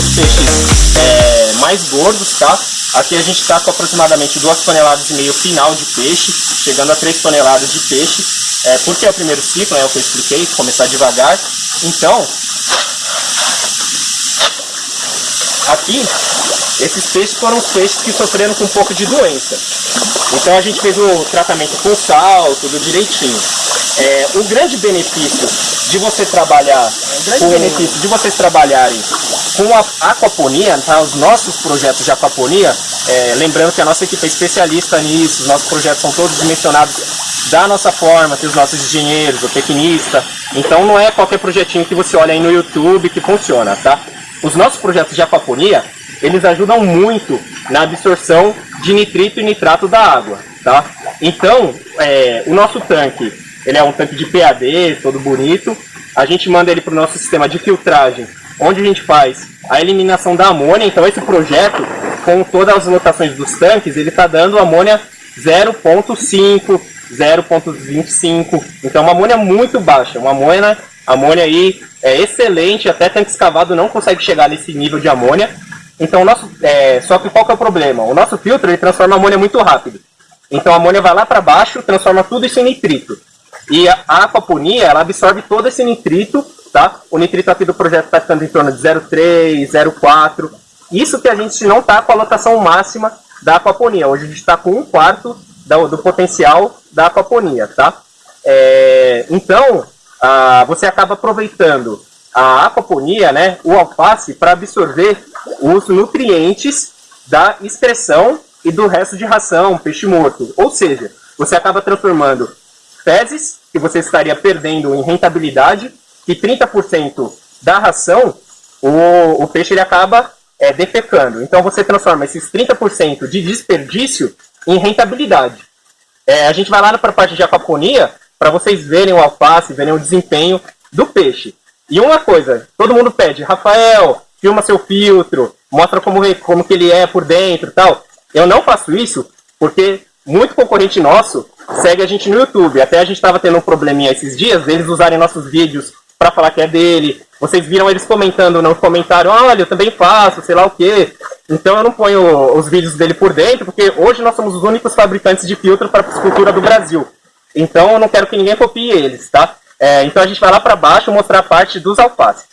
os peixes é, mais gordos, tá? Aqui a gente está com aproximadamente 2 toneladas e meio final de peixe, chegando a 3 toneladas de peixe, é, porque é o primeiro ciclo, é o que eu expliquei, começar devagar. Então, aqui, esses peixes foram os peixes que sofreram com um pouco de doença. Então a gente fez o tratamento com sal, tudo direitinho. É, o grande benefício de você trabalhar, o grande com, benefício de vocês trabalharem com a aquaponia, tá? os nossos projetos de aquaponia, é, lembrando que a nossa equipe é especialista nisso, os nossos projetos são todos dimensionados da nossa forma, tem os nossos engenheiros, o tecnista, então não é qualquer projetinho que você olha aí no YouTube que funciona, tá? Os nossos projetos de aquaponia, eles ajudam muito na absorção de nitrito e nitrato da água, tá? Então, é, o nosso tanque, ele é um tanque de PAD, todo bonito, a gente manda ele para o nosso sistema de filtragem, onde a gente faz a eliminação da amônia, então esse projeto, com todas as lotações dos tanques, ele está dando amônia 0.5, 0.25, então uma amônia muito baixa, uma amônia, amônia aí é excelente, até tanque escavado não consegue chegar nesse nível de amônia, então, nosso, é, só que qual que é o problema? O nosso filtro ele transforma a amônia muito rápido. Então, a amônia vai lá para baixo, transforma tudo isso em nitrito. E a, aquaponia, ela absorve todo esse nitrito, tá? O nitrito aqui do projeto está ficando em torno de 0,3, 0,4. Isso que a gente não está com a lotação máxima da aquaponia. Hoje a gente está com um quarto do, do, potencial da aquaponia, tá? É, então, você acaba aproveitando a aquaponia, né, o alface, para absorver os nutrientes da excreção e do resto de ração, peixe morto. Ou seja, você acaba transformando fezes, que você estaria perdendo em rentabilidade, e 30% da ração, o, o peixe ele acaba é, defecando. Então você transforma esses 30% de desperdício em rentabilidade. É, a gente vai lá para a parte de aquaponia, para vocês verem o alface, verem o desempenho do peixe. E uma coisa, todo mundo pede, Rafael, filma seu filtro, mostra como, como que ele é por dentro tal. Eu não faço isso porque muito concorrente nosso segue a gente no YouTube. Até a gente estava tendo um probleminha esses dias, eles usarem nossos vídeos para falar que é dele. Vocês viram eles comentando no comentário, olha, eu também faço, sei lá o quê. Então eu não ponho os vídeos dele por dentro, porque hoje nós somos os únicos fabricantes de filtro para piscicultura do Brasil. Então eu não quero que ninguém copie eles, tá? É, então a gente vai lá para baixo mostrar a parte dos alfaces.